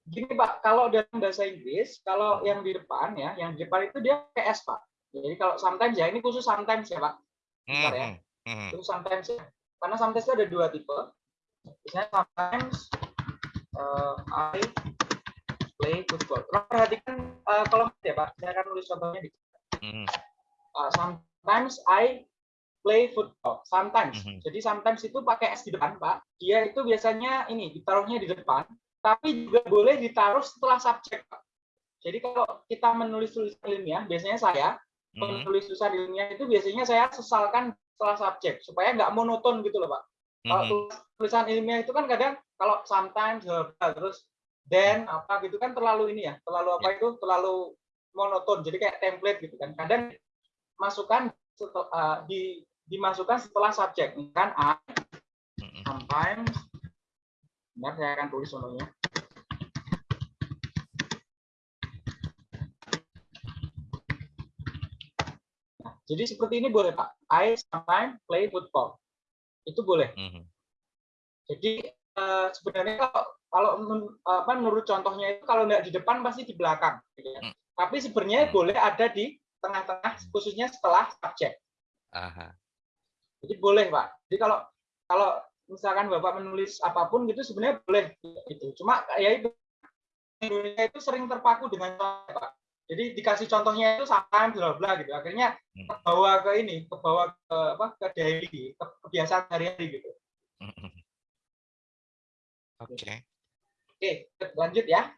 gini Pak, kalau dalam bahasa Inggris, kalau yang di depan ya, yang di depan itu dia pakai S Pak. Jadi kalau sometimes ya, ini khusus sometimes ya Pak. Bentar ya. Mhm, mhm. Itu sometimes ya. Karena sometimes itu ada dua tipe. Misalnya sometimes uh, I play football. Tolong perhatikan uh, kolom ya Pak. Saya akan tulis contohnya di Mhm, uh, sometimes I play football. Sometimes. Mhm. Jadi sometimes itu pakai S di depan, Pak. Dia itu biasanya ini ditaruhnya di depan, tapi juga boleh ditaruh setelah subjek, Pak. Jadi kalau kita menulis tulisan ilmiah, biasanya saya mhm, menulis tulisan ilmiah itu biasanya saya sesalkan setelah subjek supaya nggak monoton gitu loh, Pak. Kalau tulis- tulisan ilmiah itu kan kadang kalau sometimes terus then apa gitu kan terlalu ini ya, terlalu apa itu terlalu monoton. Jadi kayak template gitu kan. Kadang masukkan setel- uh, di dimasukkan setelah subjek. Kan I Mhm. sometimes Bentar, saya akan tulis contohnya. Nah, jadi seperti ini boleh Pak. I sometimes play football. Itu boleh. Mhm. Jadi eh, sebenarnya kalau kalau men- apa, menurut contohnya itu kalau nggak di depan pasti di belakang. gitu ya. Hmm. Tapi sebenarnya Hmm. boleh ada di tengah-tengah khususnya setelah subjek. Aha. Jadi boleh Pak. Jadi kalau kalau misalkan Bapak menulis apa pun gitu sebenarnya boleh gitu. Cuma ya itu Indonesia itu sering terpaku dengan Pak. Jadi dikasih contohnya itu sometimes bla bla gitu. Akhirnya Hmm. kebawa ke ini, kebawa ke apa ke daily, ke kebiasaan sehari-hari gitu. Oke. Oke, lanjut ya,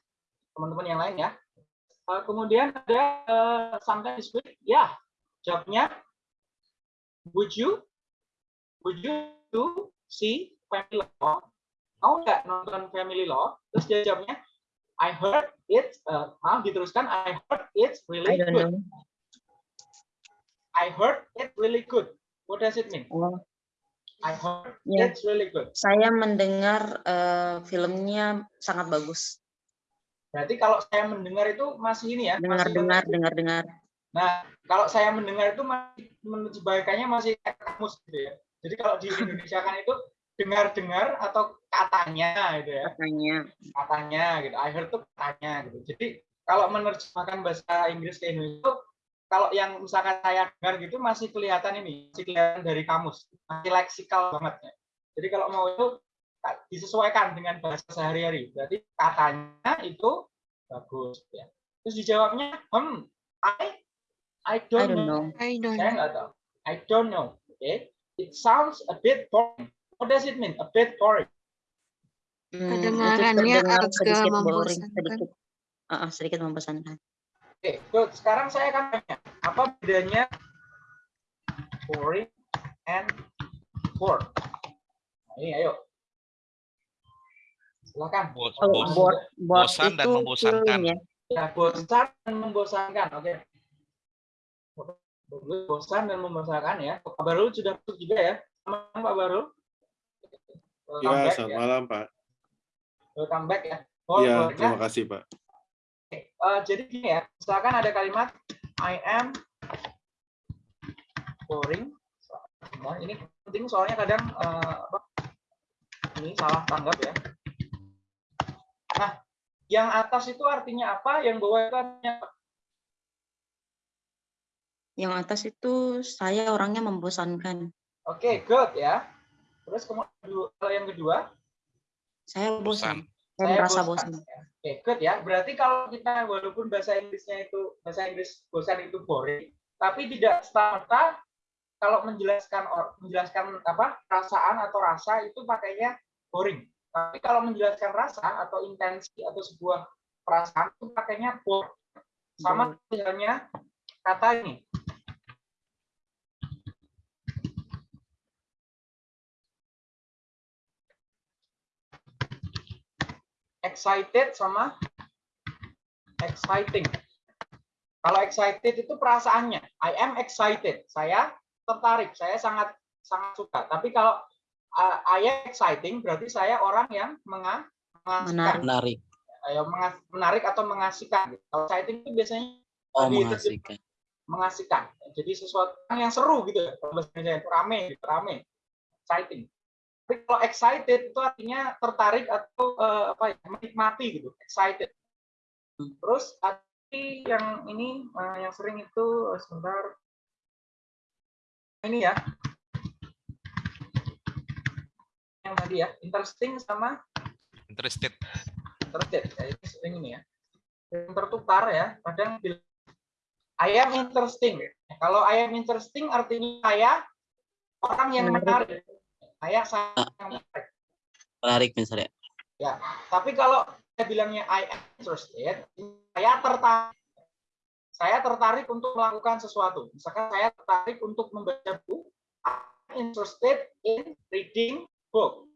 teman-teman yang lain ya. Eh, kemudian ada eh, sometimes week, ya, jawabnya, would you, would you to see family law? Mau nggak nonton family law? Terus dia jawabnya, I heard it, eh, maaf diteruskan, I heard it's really I don't good. know. I heard it really good. What does it mean? Oh, I heard Ya. it's really good. saya mendengar eh, filmnya sangat bagus. Berarti kalau saya mendengar itu masih ini ya, masih Dengar-dengar, dengar-dengar. Nah, kalau saya mendengar itu masih menyebarkannya masih kamus gitu ya. Jadi kalau di Indonesia kan itu dengar-dengar atau katanya gitu ya. Katanya. Katanya gitu. I heard itu katanya gitu. Jadi kalau menerjemahkan bahasa Inggris ke Indonesia itu kalau yang misalkan saya dengar gitu masih kelihatan ini, masih kelihatan dari kamus, masih leksikal banget ya. Jadi kalau mau itu disesuaikan dengan bahasa sehari-hari. Berarti katanya itu bagus ya. Terus dijawabnya, hmm, I I I don't, don't know. know. I don't Saya know. nggak tahu. I don't know. Okay. It sounds a bit boring. What does it mean? A bit boring. Hmm, Kedengarannya agak sedikit boring, membosankan. sedikit, Ah, ah, sedikit membosankan. Oke, good. Sekarang saya akan tanya, apa bedanya boring and bored? Nah, ini ayo. Silakan. Bo- Oh, bos- board, board bosan dan membosankan. ya. Ya, bosan dan membosankan. Oke. Bosan dan membosankan ya. Pak Barul sudah masuk juga ya. Selamat Pak Barul. Welcome Ya, back selamat ya. malam, Pak. Welcome back ya. Oh, Iya, terima kasih, Pak. Eh, jadi gini ya, misalkan ada kalimat I am boring. Nah, ini penting soalnya kadang apa, ini salah tanggap ya. Nah, yang atas itu artinya apa? Yang bawah itu artinya apa? Yang atas itu saya orangnya membosankan. Oke, good ya. Terus kemudian yang kedua, Saya bosan. Saya saya merasa bosan. bosan. ya. Oke, good ya. Berarti kalau kita walaupun bahasa Inggrisnya itu bahasa Inggris bosan itu boring, tapi tidak serta kalau menjelaskan or- menjelaskan apa perasaan atau rasa itu pakainya boring. Tapi kalau menjelaskan rasa atau intensi atau sebuah perasaan itu pakainya bore. Sama misalnya kata ini. Excited sama exciting. Kalau excited itu perasaannya. I am excited. Saya tertarik. Saya sangat sangat suka. Tapi kalau uh, I am exciting berarti saya orang yang menga mengasihkan. Menarik. Ayo, menarik atau mengasihkan. Kalau exciting itu biasanya Oh, mengasihkan. mengasihkan. Jadi sesuatu yang seru gitu. Kalau bahasa Indonesia itu rame, gitu, rame. Exciting. Tapi kalau excited itu artinya tertarik atau eh, apa ya, menikmati gitu. Excited. Terus tadi yang ini eh, yang sering itu eh, sebentar. Ini ya. Yang tadi ya, interesting sama Interested. interested. Ya, ini sering ini ya. Yang tertukar ya, kadang bilang I am interesting. Kalau I am interesting artinya saya orang yang Menarik. Saya saya yang menarik. Menarik misalnya. Ya, tapi kalau saya bilangnya I am interested, saya tertarik. Saya tertarik untuk melakukan sesuatu. Misalkan saya tertarik untuk membaca buku, I'm interested in reading book.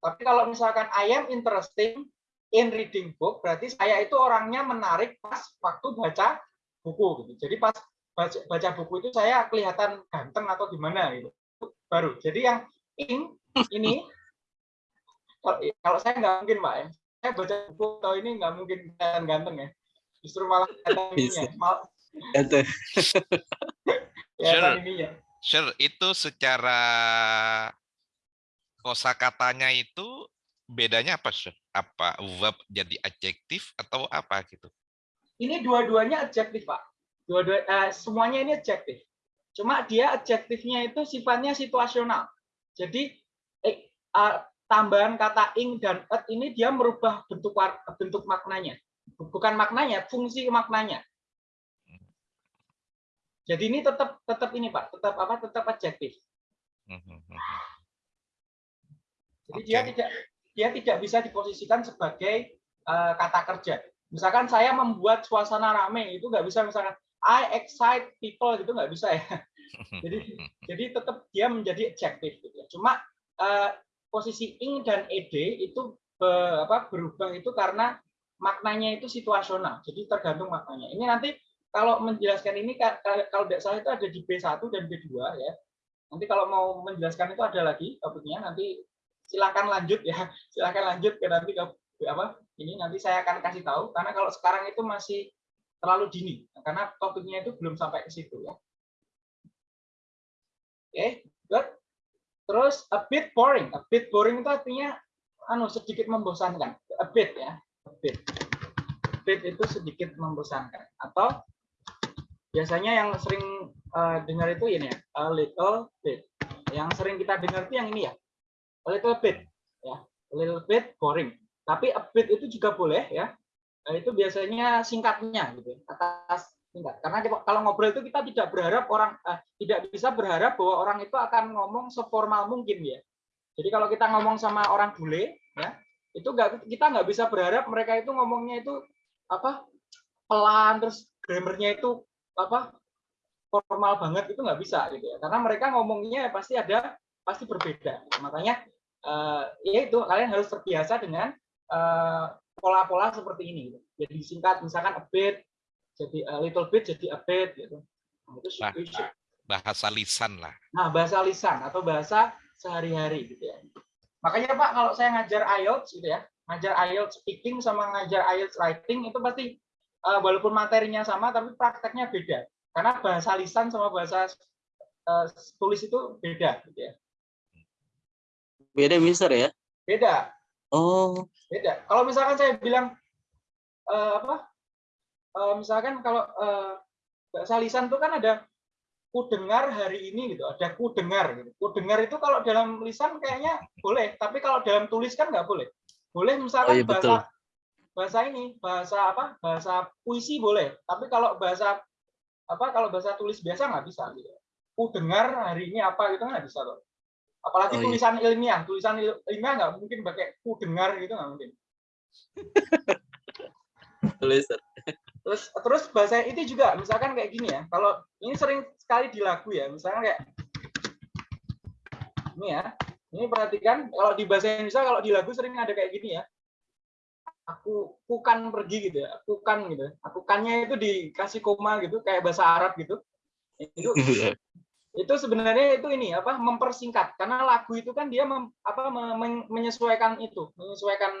Tapi kalau misalkan I am interesting in reading book, berarti saya itu orangnya menarik pas waktu baca buku. Gitu. Jadi pas baca, baca buku itu saya kelihatan ganteng atau gimana gitu. Baru. Jadi yang in ini kalau, saya nggak mungkin pak ya. Saya baca buku atau ini nggak mungkin kelihatan ganteng ya. Justru malah kelihatan [LAUGHS] ininya. Bisa. Mal, Itu. [LAUGHS] kelihatan Sure. ininya. Sure, itu secara kosakatanya itu bedanya apa, Sure? Apa verb jadi adjektif atau apa gitu? Ini dua-duanya adjektif, Pak. Dua-dua eh, semuanya ini adjektif. Cuma dia adjektifnya itu sifatnya situasional. Jadi eh, tambahan kata ing dan et ini dia merubah bentuk bentuk maknanya. Bukan maknanya, fungsi maknanya. Jadi ini tetap tetap ini, Pak. Tetap apa? Tetap adjektif. Jadi dia tidak dia tidak bisa diposisikan sebagai eh, kata kerja. Misalkan saya membuat suasana rame itu nggak bisa misalkan I excite people gitu nggak bisa ya. Jadi jadi tetap dia menjadi adjektif gitu ya. Cuma eh, posisi ing dan ed itu be- apa berubah itu karena maknanya itu situasional. Jadi tergantung maknanya. Ini nanti kalau menjelaskan ini ka- ka- kalau tidak salah itu ada di B1 dan B2 ya. Nanti kalau mau menjelaskan itu ada lagi topiknya nanti silakan lanjut ya. [LAUGHS] Silakan lanjut ke nanti ke apa? Ini nanti saya akan kasih tahu karena kalau sekarang itu masih terlalu dini karena topiknya itu belum sampai ke situ ya. Oke, good. Terus a bit boring. A bit boring itu artinya anu sedikit membosankan. A bit ya, a bit. A bit itu sedikit membosankan. Atau biasanya yang sering eh, dengar itu ini ya, a little bit. Yang sering kita dengar itu yang ini ya, a little bit ya, a little bit boring. Tapi a bit itu juga boleh ya. Nah, itu biasanya singkatnya gitu, atas singkat. Karena kalau ngobrol itu kita tidak berharap orang eh, tidak bisa berharap bahwa orang itu akan ngomong seformal mungkin ya. Jadi kalau kita ngomong sama orang bule ya, itu nggak kita nggak bisa berharap mereka itu ngomongnya itu apa pelan terus grammarnya itu apa formal banget itu nggak bisa gitu ya. Karena mereka ngomongnya pasti ada pasti berbeda. Makanya eh, ya itu kalian harus terbiasa dengan eh, pola-pola seperti ini. Gitu. Jadi singkat misalkan a bit, jadi a little bit, jadi a bit gitu. Nah, itu bahasa lisan lah. Nah, bahasa lisan atau bahasa sehari-hari gitu ya. Makanya Pak, kalau saya ngajar IELTS gitu ya, ngajar IELTS speaking sama ngajar IELTS writing itu pasti eh, walaupun materinya sama tapi prakteknya beda. Karena bahasa lisan sama bahasa eh, tulis itu beda gitu ya. Beda Mister ya? Beda, Oh, beda. Kalau misalkan saya bilang eh, apa? Eh, misalkan kalau eh, bahasa lisan itu kan ada ku dengar hari ini gitu, ada ku dengar gitu. Ku dengar itu kalau dalam lisan kayaknya boleh, tapi kalau dalam tulis kan nggak boleh. Boleh misalkan Oh, iya, betul. bahasa bahasa ini, bahasa apa? Bahasa puisi boleh, tapi kalau bahasa apa? Kalau bahasa tulis biasa nggak bisa gitu. Ku dengar hari ini apa gitu nggak bisa loh. Apalagi Oh, iya. tulisan ilmiah, tulisan il- ilmiah nggak mungkin pakai ku dengar gitu nggak mungkin. [LAUGHS] tulis. Terus terus bahasa itu juga misalkan kayak gini ya. Kalau ini sering sekali di lagu ya, misalkan kayak ini ya. Ini perhatikan kalau di bahasa Indonesia kalau di lagu sering ada kayak gini ya. Aku kukan pergi gitu ya. Kukan gitu. Aku kannya itu dikasih koma gitu kayak bahasa Arab gitu. Itu [LAUGHS] itu sebenarnya itu ini apa mempersingkat karena lagu itu kan dia mem- apa me- men- menyesuaikan itu, menyesuaikan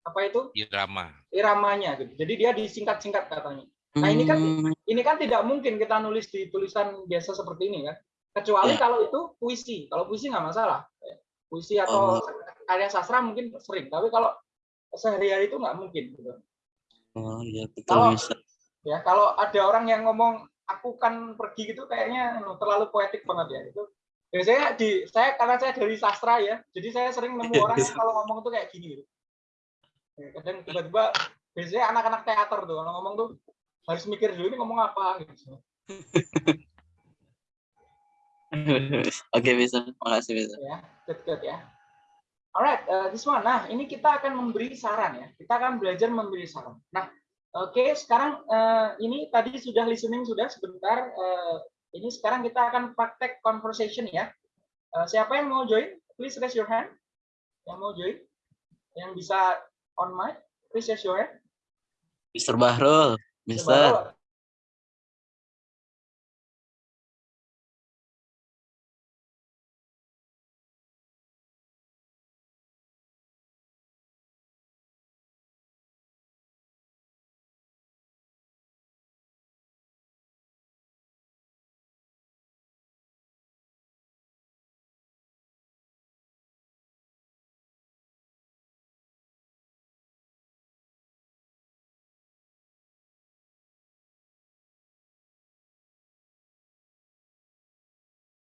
apa itu Irama. iramanya gitu. Jadi dia disingkat-singkat katanya. Nah, ini kan Hmm, ini kan tidak mungkin kita nulis di tulisan biasa seperti ini kan kecuali Ya. kalau itu puisi kalau puisi nggak masalah puisi atau Oh. karya sastra mungkin sering tapi kalau sehari-hari itu nggak mungkin gitu. Oh iya betul Kalau- Mister. ya kalau ada orang yang ngomong aku kan pergi gitu kayaknya anu, terlalu poetik banget ya itu biasanya di saya karena saya dari sastra ya jadi saya sering nemu orang yang kalau ngomong tuh kayak gini gitu. Kadang tiba-tiba biasanya anak-anak teater tuh kalau ngomong tuh harus mikir dulu ini ngomong apa gitu. [LAUGHS] Oke Mister, makasih Mister. ya good good ya. Alright uh, this one. Nah ini kita akan memberi saran ya. Kita akan belajar memberi saran. Nah oke sekarang eh, ini tadi sudah listening sudah sebentar eh, ini sekarang kita akan praktek conversation ya. Eh, siapa yang mau join? Please raise your hand. Yang mau join? Yang bisa on mic? Please raise your hand Mister Bahrul, Mister. Coba,